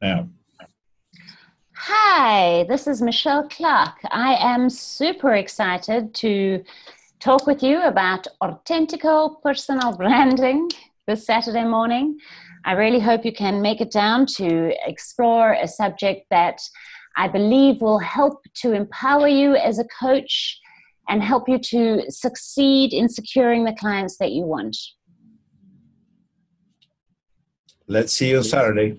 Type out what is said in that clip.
now. Hi, this is Michelle Clark. I am super excited to talk with you about Authentico personal branding this Saturday morning. I really hope you can make it down to explore a subject that I believe will help to empower you as a coach and help you to succeed in securing the clients that you want. Let's see you Saturday.